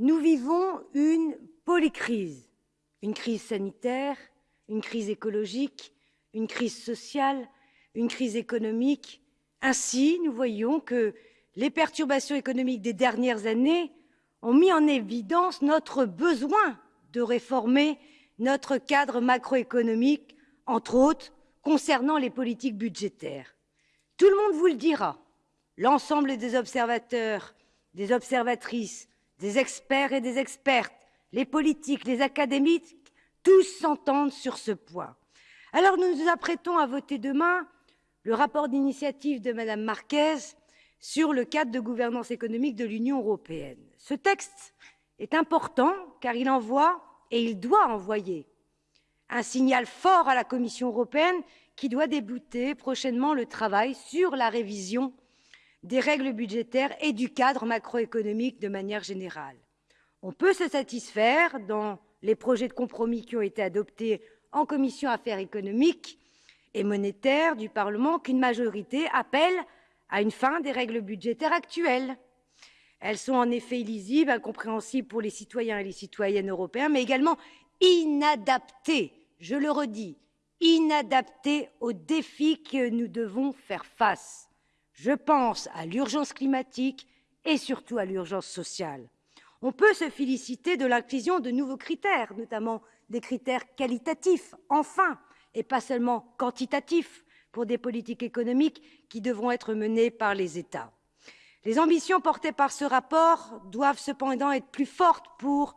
Nous vivons une polycrise, une crise sanitaire, une crise écologique, une crise sociale, une crise économique. Ainsi, nous voyons que les perturbations économiques des dernières années ont mis en évidence notre besoin de réformer notre cadre macroéconomique, entre autres concernant les politiques budgétaires. Tout le monde vous le dira, l'ensemble des observateurs, des observatrices, des experts et des expertes, les politiques, les académiques, tous s'entendent sur ce point. Alors nous nous apprêtons à voter demain le rapport d'initiative de Mme Marquez sur le cadre de gouvernance économique de l'Union européenne. Ce texte est important car il envoie, et il doit envoyer, un signal fort à la Commission européenne qui doit débuter prochainement le travail sur la révision des règles budgétaires et du cadre macroéconomique de manière générale. On peut se satisfaire, dans les projets de compromis qui ont été adoptés en commission affaires économiques et monétaires du Parlement, qu'une majorité appelle à une fin des règles budgétaires actuelles. Elles sont en effet illisibles, incompréhensibles pour les citoyens et les citoyennes européens, mais également inadaptées, je le redis, inadaptées aux défis que nous devons faire face. Je pense à l'urgence climatique et surtout à l'urgence sociale. On peut se féliciter de l'inclusion de nouveaux critères, notamment des critères qualitatifs, enfin, et pas seulement quantitatifs, pour des politiques économiques qui devront être menées par les États. Les ambitions portées par ce rapport doivent cependant être plus fortes pour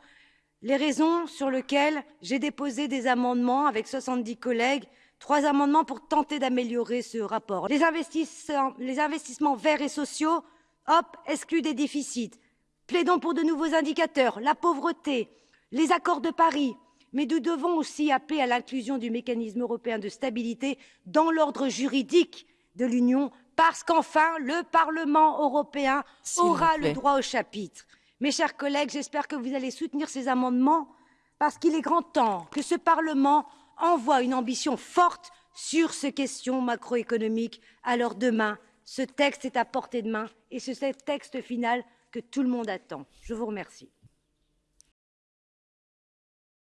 les raisons sur lesquelles j'ai déposé des amendements avec 70 collègues, trois amendements pour tenter d'améliorer ce rapport. Les investissements, les investissements verts et sociaux, hop, exclus des déficits. Plaidons pour de nouveaux indicateurs, la pauvreté, les accords de Paris, mais nous devons aussi appeler à l'inclusion du mécanisme européen de stabilité dans l'ordre juridique de l'Union, parce qu'enfin, le Parlement européen aura le droit au chapitre. Mes chers collègues, j'espère que vous allez soutenir ces amendements, parce qu'il est grand temps que ce Parlement envoie une ambition forte sur ces questions macroéconomiques. Alors demain, ce texte est à portée de main et c'est ce texte final que tout le monde attend. Je vous remercie.